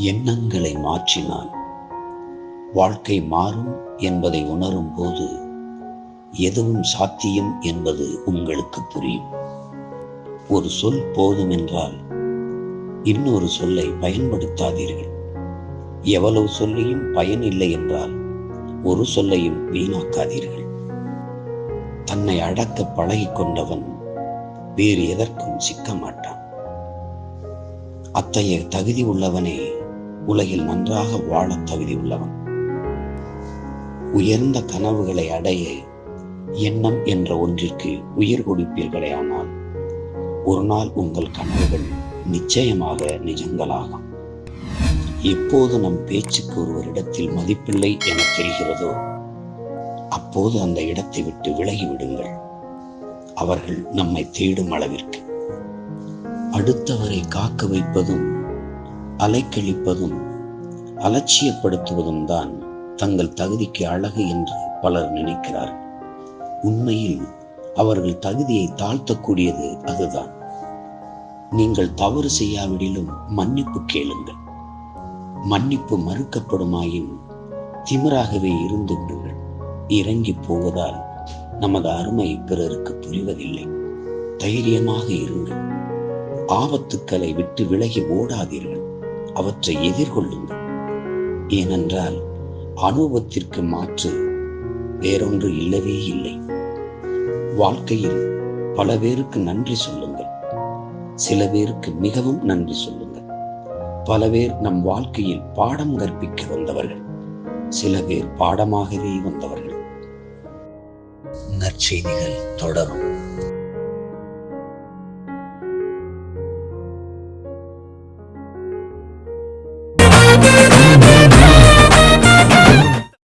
எண்ணங்களை மாற்றினால் வாழ்க்கை மாறும் என்பதை உணரும் போது எதுவும் சாத்தியம் என்பது உங்களுக்கு புரியும். ஒரு சொல் போதும் என்றால் இன்னொரு சொல்லை பயன்படுத்தாதீர்கள். எவ்வளவு சொல்லியும் பயன் இல்லை என்றால் ஒரு சொல்லையும் வீணாக்காதீர்கள். தன்னை அடக்க பழகிக் கொண்டவன் வேறு எதற்கும் சிக்க மாட்டான். அத்தகைய தகுதி உள்ளவனே உலகில் நன்றாக வாழ தகுதி உள்ளவன். உயர்ந்த கனவுகளை அடைய எண்ணம் என்ற ஒன்றிற்கு உயிர் கொடுப்பீர்களே ஆனால் ஒரு நாள் உங்கள் கனவுகள் நிச்சயமாக நிஜங்களாகும். எப்போது நம் பேச்சுக்கு ஒருவரிடத்தில் மதிப்பில்லை என தெரிகிறதோ அப்போது அந்த இடத்தை விட்டு விலகி விடுங்கள் அவர்கள் நம்மை தேடும் அளவிற்கு. அடுத்தவரை காக்க வைப்பதும் அலைக்கழிப்பதும் அலட்சியப்படுத்துவதும் தான் தங்கள் தகுதிக்கு அழகு என்று பலர் நினைக்கிறார் உண்மையில் அவர்கள் தகுதியை தாழ்த்தக்கூடியது அதுதான். நீங்கள் தவறு செய்யாவிடிலும் மன்னிப்பு கேளுங்கள். மன்னிப்பு மறுக்கப்படுமாயின் திமிராகவே இருந்து விடுங்கள் இறங்கி போவதால் நமது அருமை பிறருக்கு புரிவதில்லை. தைரியமாக இருங்கள். ஆபத்துக்களை விட்டு விலகி ஓடாதீர்கள். அவற்றை எதிர்கொள்ளுங்கள். ஏனென்றால் அனுபவத்திற்கு மாற்று வேறொன்று இல்லவே இல்லை. வாழ்க்கையில் பல பேருக்கு நன்றி சொல்லுங்கள். சில பேருக்கு மிகவும் நன்றி சொல்லுங்கள். பல பேர் நம் வாழ்க்கையில் பாடம் கற்பிக்க வந்தவர்கள். சில பேர் பாடமாகவே வந்தவர்கள். நற்செய்திகள் தொடரும்.